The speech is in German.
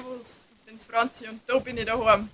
Servus, ich bin's Franzi und da bin ich daheim.